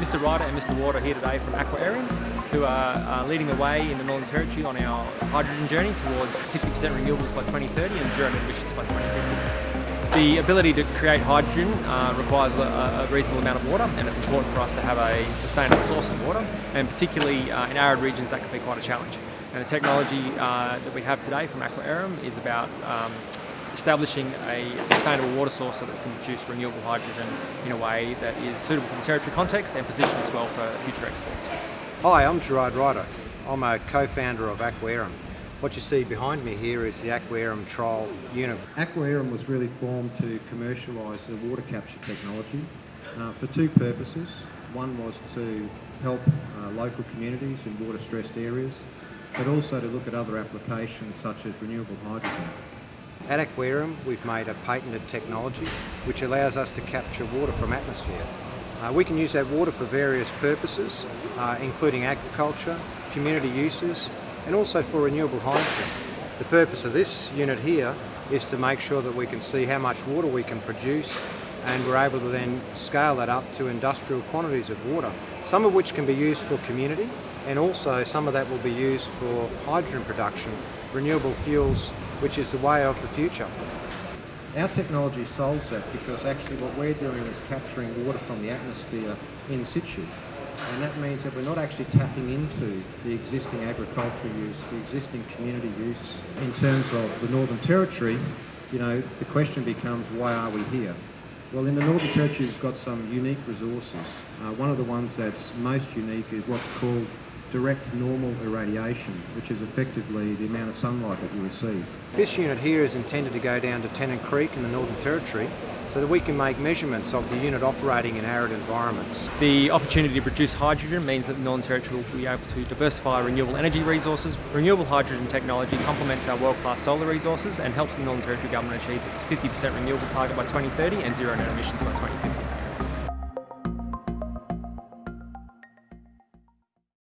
Mr Ryder and Mr are here today from Aqua Aerem, who are uh, leading the way in the Northern Territory on our hydrogen journey towards 50% renewables by 2030 and zero emissions by 2050. The ability to create hydrogen uh, requires a, a, reasonable amount of water and it's important for us to have a sustainable source of water and particularly uh, in arid regions that can be quite a challenge. And the technology uh, that we have today from Aqua Aerem is about um, establishing a sustainable water source so that can produce renewable hydrogen in a way that is suitable for the territory context and position us well for future exports. Hi, I'm Gerard Ryder. I'm a co-founder of Aqua Aerem. What you see behind me here is the Aqua Aerem trial unit. Aqua Aerem was really formed to commercialise the water capture technology uh, for two purposes. One was to help uh, local communities in water stressed areas, but also to look at other applications such as renewable hydrogen. At Aqua Aerem, we've made a patented technology which allows us to capture water from atmosphere. Uh, we can use that water for various purposes, uh, including agriculture, community uses, and also for renewable hydrogen. The purpose of this unit here is to make sure that we can see how much water we can produce and we're able to then scale that up to industrial quantities of water, some of which can be used for community and also some of that will be used for hydrogen production, renewable fuels which is the way of the future. Our technology solves that because actually what we're doing is capturing water from the atmosphere in situ. And that means that we're not actually tapping into the existing agricultural use, the existing community use. In terms of the Northern Territory, you know, the question becomes why are we here? Well, in the Northern Territory, we've got some unique resources. Uh, one of the ones that's most unique is what's called direct normal irradiation, which is effectively the amount of sunlight that you receive. This unit here is intended to go down to Tennant Creek in the Northern Territory so that we can make measurements of the unit operating in arid environments. The opportunity to produce hydrogen means that the Northern Territory will be able to diversify renewable energy resources. Renewable hydrogen technology complements our world-class solar resources and helps the Northern Territory Government achieve its 50% renewable target by 2030 and zero net emissions by 2050.